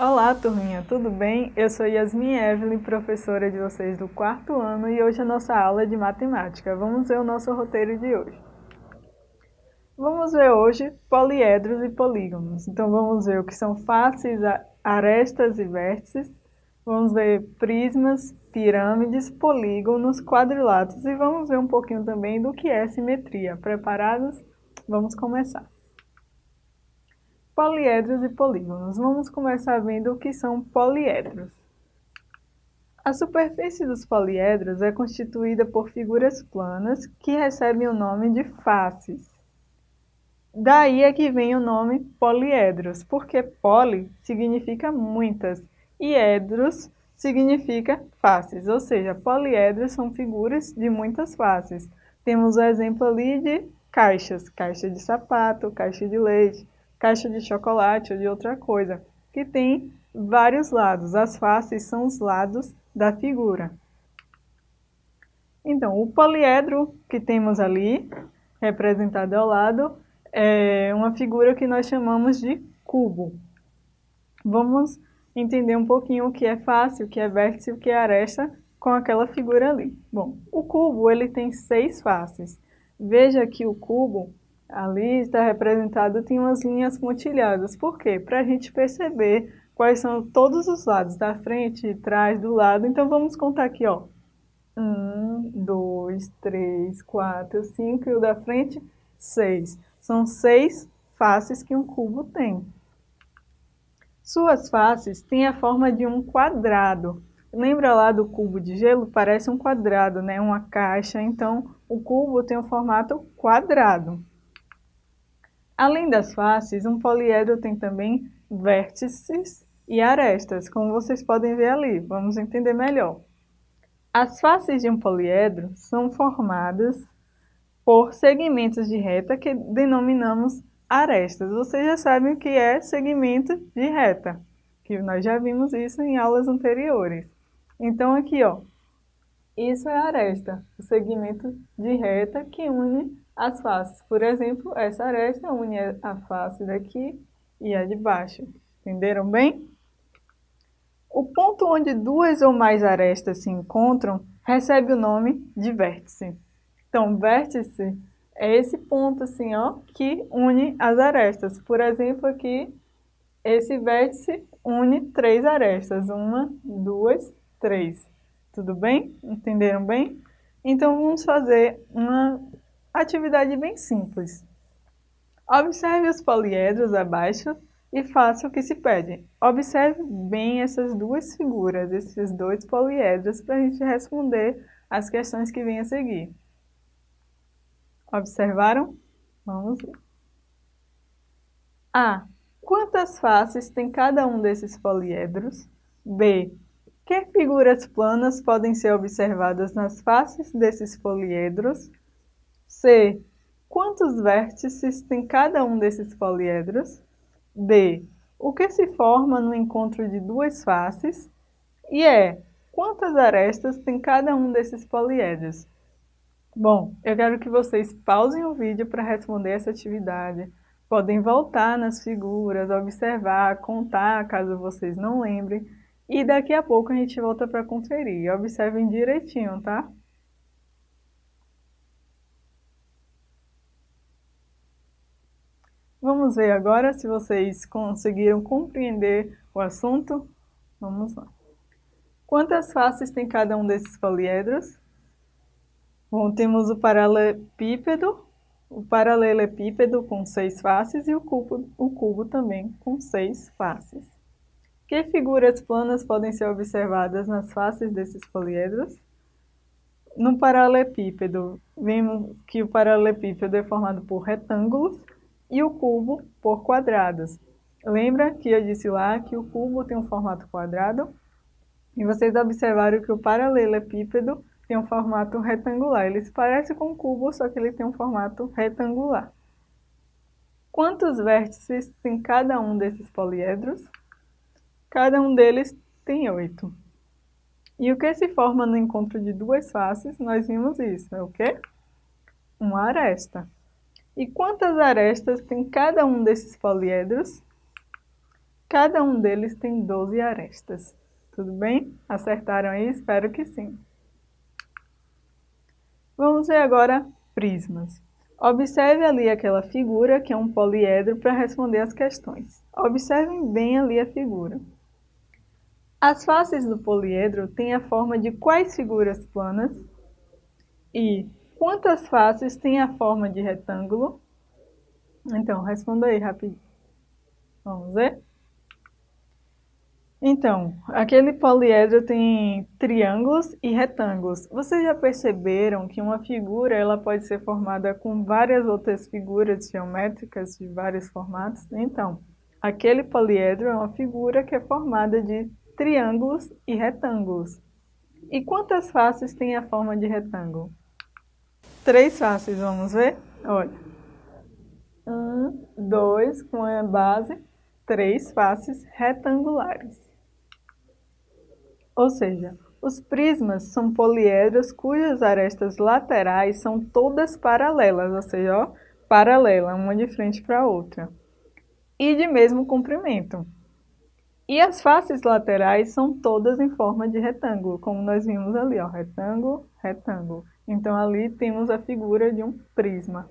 Olá, turminha, tudo bem? Eu sou Yasmin Evelyn, professora de vocês do quarto ano e hoje a nossa aula é de matemática. Vamos ver o nosso roteiro de hoje. Vamos ver hoje poliedros e polígonos. Então vamos ver o que são faces, arestas e vértices. Vamos ver prismas, pirâmides, polígonos, quadriláteros e vamos ver um pouquinho também do que é simetria. Preparados? Vamos começar. Poliedros e polígonos. Vamos começar vendo o que são poliedros. A superfície dos poliedros é constituída por figuras planas que recebem o nome de faces. Daí é que vem o nome poliedros, porque poli significa muitas e edros significa faces, ou seja, poliedros são figuras de muitas faces. Temos o exemplo ali de caixas, caixa de sapato, caixa de leite, caixa de chocolate ou de outra coisa, que tem vários lados. As faces são os lados da figura. Então, o poliedro que temos ali, representado ao lado, é uma figura que nós chamamos de cubo. Vamos entender um pouquinho o que é face, o que é vértice, o que é aresta com aquela figura ali. Bom, o cubo ele tem seis faces. Veja que o cubo ali está representado, tem umas linhas pontilhadas. Por quê? Para a gente perceber quais são todos os lados, da frente, trás, do lado. Então vamos contar aqui, ó. Um, dois, três, quatro, cinco e o da frente, seis. São seis faces que um cubo tem. Suas faces têm a forma de um quadrado. Lembra lá do cubo de gelo? Parece um quadrado, né? Uma caixa. Então, o cubo tem o um formato quadrado. Além das faces, um poliedro tem também vértices e arestas, como vocês podem ver ali. Vamos entender melhor. As faces de um poliedro são formadas por segmentos de reta que denominamos arestas. Vocês já sabem o que é segmento de reta, que nós já vimos isso em aulas anteriores. Então aqui, ó, isso é aresta, o segmento de reta que une as faces. Por exemplo, essa aresta une a face daqui e a de baixo. Entenderam bem? O ponto onde duas ou mais arestas se encontram recebe o nome de vértice. Então, vértice é esse ponto assim, ó, que une as arestas. Por exemplo, aqui, esse vértice une três arestas. Uma, duas, três. Tudo bem? Entenderam bem? Então, vamos fazer uma Atividade bem simples. Observe os poliedros abaixo e faça o que se pede. Observe bem essas duas figuras, esses dois poliedros, para a gente responder as questões que vêm a seguir. Observaram? Vamos ver. A. Quantas faces tem cada um desses poliedros? B. Que figuras planas podem ser observadas nas faces desses poliedros? C. Quantos vértices tem cada um desses poliedros? D. O que se forma no encontro de duas faces? E E. Quantas arestas tem cada um desses poliedros? Bom, eu quero que vocês pausem o vídeo para responder essa atividade. Podem voltar nas figuras, observar, contar, caso vocês não lembrem. E daqui a pouco a gente volta para conferir. Observem direitinho, tá? Vamos ver agora se vocês conseguiram compreender o assunto. Vamos lá. Quantas faces tem cada um desses poliedros? Bom, temos o paralelepípedo, o paralelepípedo com seis faces e o cubo, o cubo também com seis faces. Que figuras planas podem ser observadas nas faces desses poliedros? No paralelepípedo, vemos que o paralelepípedo é formado por retângulos e o cubo por quadrados. Lembra que eu disse lá que o cubo tem um formato quadrado? E vocês observaram que o paralelepípedo tem um formato retangular. Ele se parece com o cubo, só que ele tem um formato retangular. Quantos vértices tem cada um desses poliedros? Cada um deles tem oito. E o que se forma no encontro de duas faces? Nós vimos isso, é o quê? Uma aresta. E quantas arestas tem cada um desses poliedros? Cada um deles tem 12 arestas. Tudo bem? Acertaram aí? Espero que sim. Vamos ver agora prismas. Observe ali aquela figura, que é um poliedro, para responder as questões. Observem bem ali a figura. As faces do poliedro têm a forma de quais figuras planas? E quantas faces têm a forma de retângulo? Então, responda aí rapidinho. Vamos ver? Então, aquele poliedro tem triângulos e retângulos. Vocês já perceberam que uma figura ela pode ser formada com várias outras figuras geométricas de vários formatos? Então, aquele poliedro é uma figura que é formada de triângulos e retângulos. E quantas faces tem a forma de retângulo? Três faces, vamos ver? Olha. Um, dois, com a base, três faces retangulares. Ou seja, os prismas são poliedros cujas arestas laterais são todas paralelas, ou seja, ó, paralela, uma de frente para a outra, e de mesmo comprimento. E as faces laterais são todas em forma de retângulo, como nós vimos ali, ó, retângulo, retângulo. Então ali temos a figura de um prisma.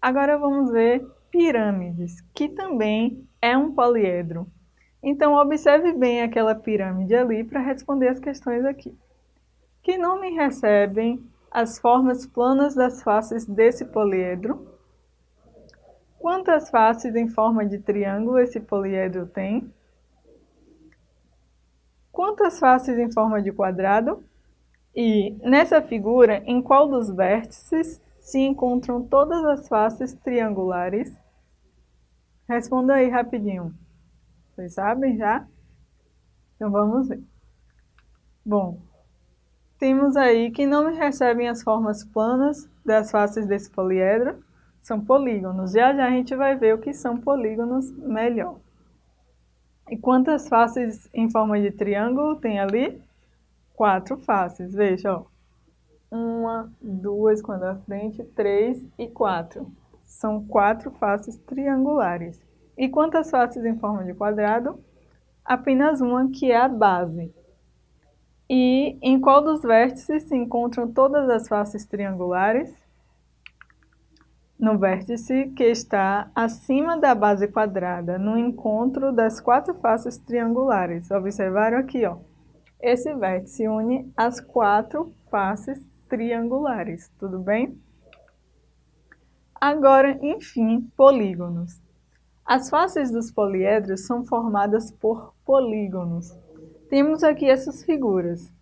Agora vamos ver pirâmides, que também é um poliedro. Então, observe bem aquela pirâmide ali para responder as questões aqui. Que nome recebem as formas planas das faces desse poliedro? Quantas faces em forma de triângulo esse poliedro tem? Quantas faces em forma de quadrado? E, nessa figura, em qual dos vértices se encontram todas as faces triangulares? Responda aí rapidinho. Vocês sabem já? Então vamos ver. Bom, temos aí que não recebem as formas planas das faces desse poliedro, são polígonos. Já já a gente vai ver o que são polígonos melhor. E quantas faces em forma de triângulo tem ali? Quatro faces, veja, ó. Uma, duas, quando à frente, três e quatro. São quatro faces triangulares. E quantas faces em forma de quadrado? Apenas uma, que é a base. E em qual dos vértices se encontram todas as faces triangulares? No vértice que está acima da base quadrada, no encontro das quatro faces triangulares. Observaram aqui, ó. Esse vértice une as quatro faces triangulares, tudo bem? Agora, enfim, polígonos. As faces dos poliedros são formadas por polígonos. Temos aqui essas figuras.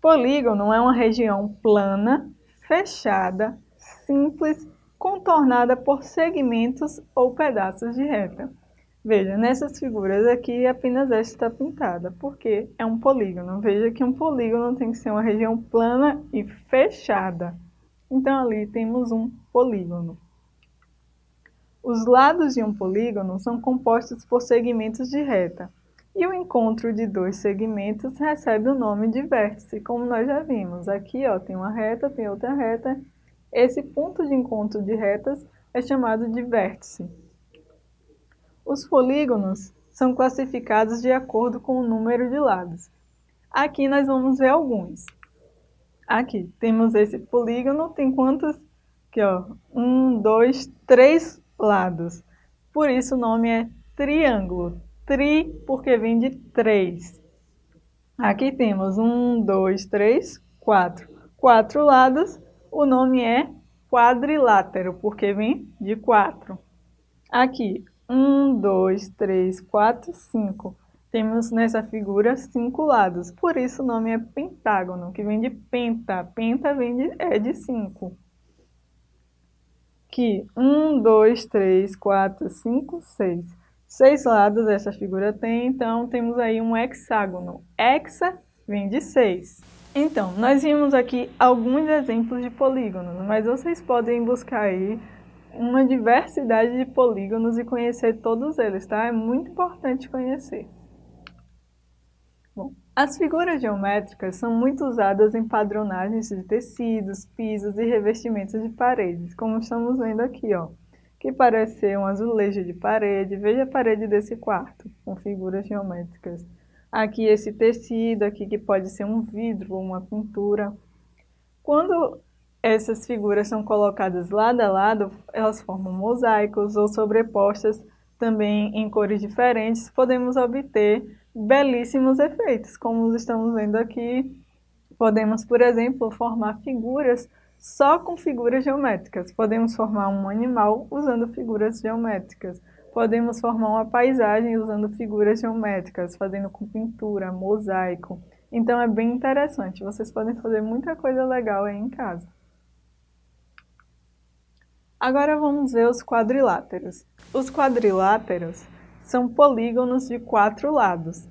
Polígono é uma região plana, fechada, simples, contornada por segmentos ou pedaços de reta. Veja, nessas figuras aqui apenas esta está pintada, porque é um polígono. Veja que um polígono tem que ser uma região plana e fechada. Então ali temos um polígono. Os lados de um polígono são compostos por segmentos de reta, e o encontro de dois segmentos recebe o nome de vértice, como nós já vimos. Aqui ó, tem uma reta, tem outra reta. Esse ponto de encontro de retas é chamado de vértice. Os polígonos são classificados de acordo com o número de lados. Aqui nós vamos ver alguns. Aqui, temos esse polígono, tem quantos? Aqui, ó, um, dois, três lados. Por isso o nome é triângulo. Tri porque vem de três. Aqui temos um, dois, três, quatro. Quatro lados, o nome é quadrilátero, porque vem de quatro. Aqui, um, dois, três, quatro, cinco. Temos nessa figura cinco lados, por isso o nome é pentágono, que vem de penta. Penta vem de, é de cinco que 1, 2, 3, 4, 5, 6. Seis lados essa figura tem, então temos aí um hexágono. Hexa vem de 6. Então, nós vimos aqui alguns exemplos de polígonos, mas vocês podem buscar aí uma diversidade de polígonos e conhecer todos eles, tá? É muito importante conhecer. Bom, as figuras geométricas são muito usadas em padronagens de tecidos, pisos e revestimentos de paredes, como estamos vendo aqui, ó. que parece ser um azulejo de parede. Veja a parede desse quarto, com figuras geométricas. Aqui esse tecido, aqui que pode ser um vidro ou uma pintura. Quando essas figuras são colocadas lado a lado, elas formam mosaicos ou sobrepostas também em cores diferentes, podemos obter belíssimos efeitos, como estamos vendo aqui. Podemos, por exemplo, formar figuras só com figuras geométricas. Podemos formar um animal usando figuras geométricas. Podemos formar uma paisagem usando figuras geométricas, fazendo com pintura, mosaico. Então é bem interessante. Vocês podem fazer muita coisa legal aí em casa. Agora vamos ver os quadriláteros. Os quadriláteros são polígonos de quatro lados.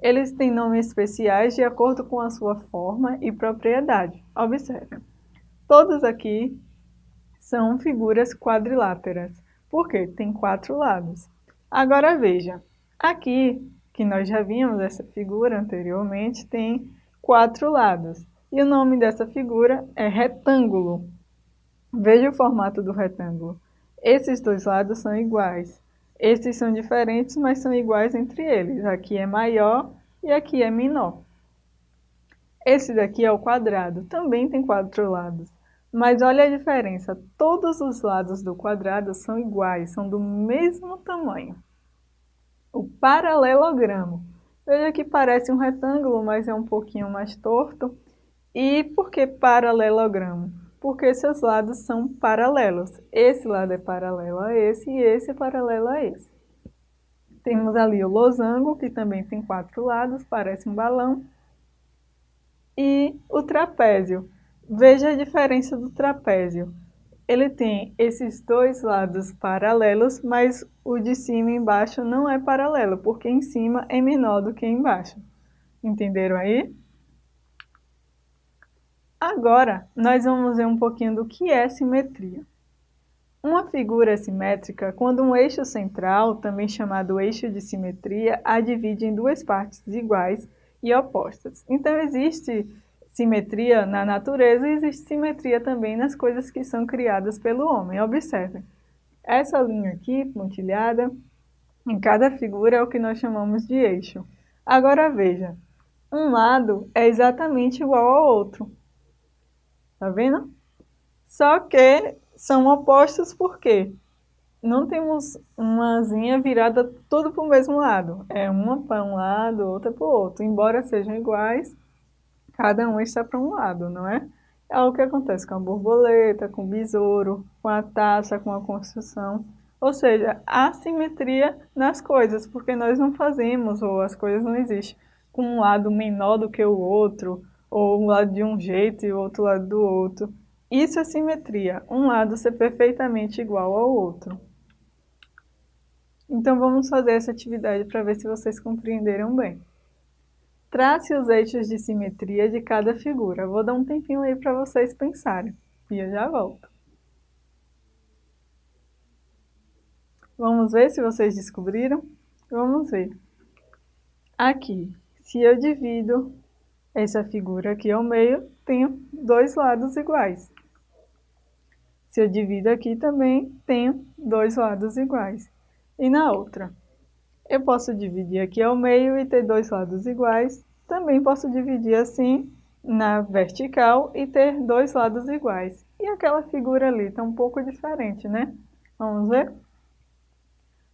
Eles têm nomes especiais de acordo com a sua forma e propriedade. Observe, todos aqui são figuras quadriláteras, porque tem quatro lados. Agora veja, aqui, que nós já vimos essa figura anteriormente, tem quatro lados. E o nome dessa figura é retângulo. Veja o formato do retângulo. Esses dois lados são iguais. Esses são diferentes, mas são iguais entre eles. Aqui é maior e aqui é menor. Esse daqui é o quadrado, também tem quatro lados. Mas olha a diferença, todos os lados do quadrado são iguais, são do mesmo tamanho. O paralelogramo. Veja que parece um retângulo, mas é um pouquinho mais torto. E por que paralelogramo? Porque seus lados são paralelos. Esse lado é paralelo a esse e esse é paralelo a esse. Temos ali o losango, que também tem quatro lados, parece um balão. E o trapézio. Veja a diferença do trapézio. Ele tem esses dois lados paralelos, mas o de cima e embaixo não é paralelo, porque em cima é menor do que embaixo. Entenderam aí? Agora, nós vamos ver um pouquinho do que é simetria. Uma figura simétrica, quando um eixo central, também chamado eixo de simetria, a divide em duas partes iguais e opostas. Então, existe simetria na natureza e existe simetria também nas coisas que são criadas pelo homem. Observem, essa linha aqui, pontilhada, em cada figura é o que nós chamamos de eixo. Agora veja, um lado é exatamente igual ao outro. Tá vendo? Só que são opostos porque não temos uma asinha virada tudo para o mesmo lado. É uma para um lado, outra para o outro. Embora sejam iguais, cada um está para um lado, não é? É o que acontece com a borboleta, com o besouro, com a taça, com a construção. Ou seja, há simetria nas coisas, porque nós não fazemos, ou as coisas não existem, com um lado menor do que o outro, ou um lado de um jeito e o outro lado do outro. Isso é simetria, um lado ser perfeitamente igual ao outro. Então vamos fazer essa atividade para ver se vocês compreenderam bem. Trace os eixos de simetria de cada figura. Vou dar um tempinho aí para vocês pensarem e eu já volto. Vamos ver se vocês descobriram? Vamos ver. Aqui, se eu divido essa figura aqui ao meio tem dois lados iguais. Se eu divido aqui também, tenho dois lados iguais. E na outra? Eu posso dividir aqui ao meio e ter dois lados iguais. Também posso dividir assim na vertical e ter dois lados iguais. E aquela figura ali está um pouco diferente, né? Vamos ver?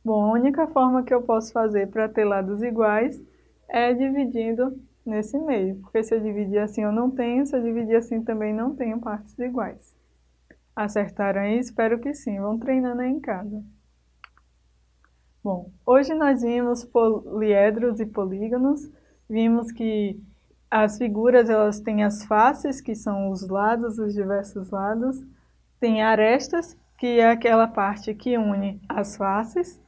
Bom, a única forma que eu posso fazer para ter lados iguais é dividindo nesse meio, porque se eu dividir assim eu não tenho, se eu dividir assim também não tenho partes iguais. Acertaram aí? Espero que sim, vão treinando aí em casa. Bom, hoje nós vimos poliedros e polígonos, vimos que as figuras elas têm as faces, que são os lados, os diversos lados, tem arestas, que é aquela parte que une as faces,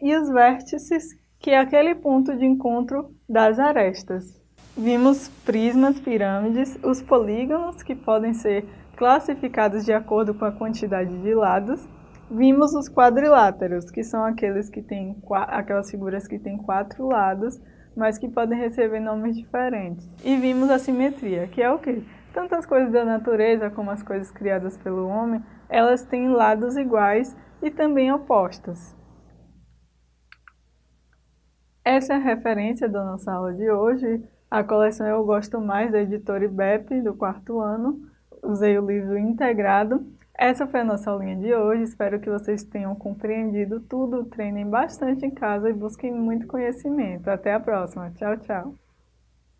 e os vértices, que é aquele ponto de encontro das arestas. Vimos prismas, pirâmides, os polígonos, que podem ser classificados de acordo com a quantidade de lados. Vimos os quadriláteros, que são aqueles que têm, aquelas figuras que têm quatro lados, mas que podem receber nomes diferentes. E vimos a simetria, que é o quê? Tanto as coisas da natureza como as coisas criadas pelo homem, elas têm lados iguais, e também opostas. Essa é a referência da nossa aula de hoje. A coleção Eu Gosto Mais, da editora IBEP, do quarto ano. Usei o livro integrado. Essa foi a nossa aulinha de hoje. Espero que vocês tenham compreendido tudo. Treinem bastante em casa e busquem muito conhecimento. Até a próxima. Tchau, tchau.